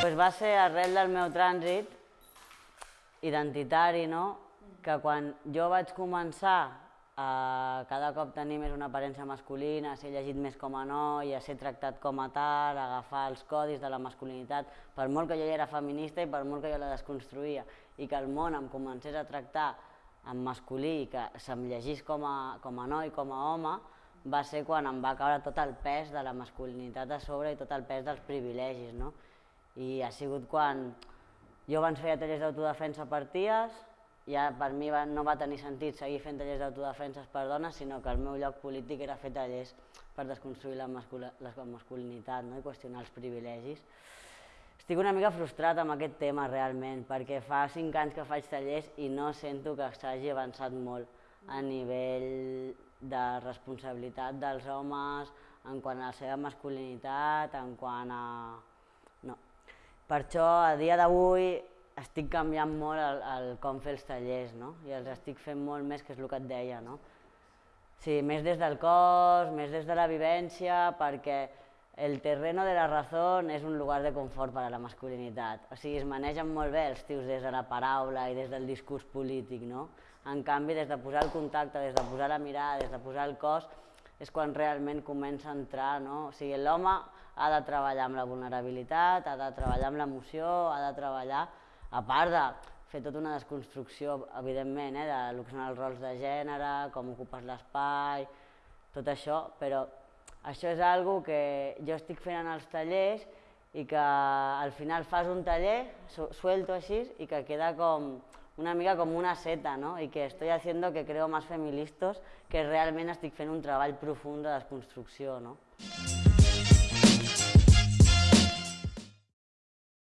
pues va ser arrel del meu trànsit identitari, no? que quan jo vaig començar a cada cop tenir més una aparença masculina, a ser llegit més com a noi, a ser tractat com a tal, a agafar els codis de la masculinitat, per molt que jo ja era feminista i per molt que jo la desconstruïa, i que el món em comencés a tractar en masculí i que se'm llegís com a, com a noi, com a home, va ser quan em va caure tot el pes de la masculinitat a sobre i tot el pes dels privilegis. No? I ha sigut quan jo abans feia tallers d'autodefensa per ties, ja per mi no va tenir sentit seguir fent tallers d'autodefenses per dones, sinó que el meu lloc polític era fer tallers per desconstruir la, la masculinitat no? i qüestionar els privilegis. Estic una mica frustrat amb aquest tema realment, perquè fa cinc anys que faig tallers i no sento que s'hagi avançat molt a nivell de responsabilitat dels homes, en quant a la seva masculinitat, en quant a... No. Per això, a dia d'avui, estic canviant molt el, el com fer els tallers, no? I els estic fent molt més, que és el que et deia, no? Sí, més des del cos, més des de la vivència, perquè el terreno de la raó és un lugar de confort per a la masculinitat. O sigui, es manegen molt bé els tios des de la paraula i des del discurs polític, no? En canvi, des de posar el contacte, des de posar la mirada, des de posar el cos, és quan realment comença a entrar, no? O sigui, l'home ha de treballar amb la vulnerabilitat, ha de treballar amb l'emoció, ha de treballar a part de fer tota una desconstrucció, evidentment, eh, de lo que són els rols de gènere, com ocupes l'espai, tot això, però això és algo que jo estic fent en els tallers i que al final fas un taller, suelto així, i que queda com una mica com una seta, ¿no? I que estoy haciendo que creo más feministas, que realment estic fent un treball profund de desconstrucció, no?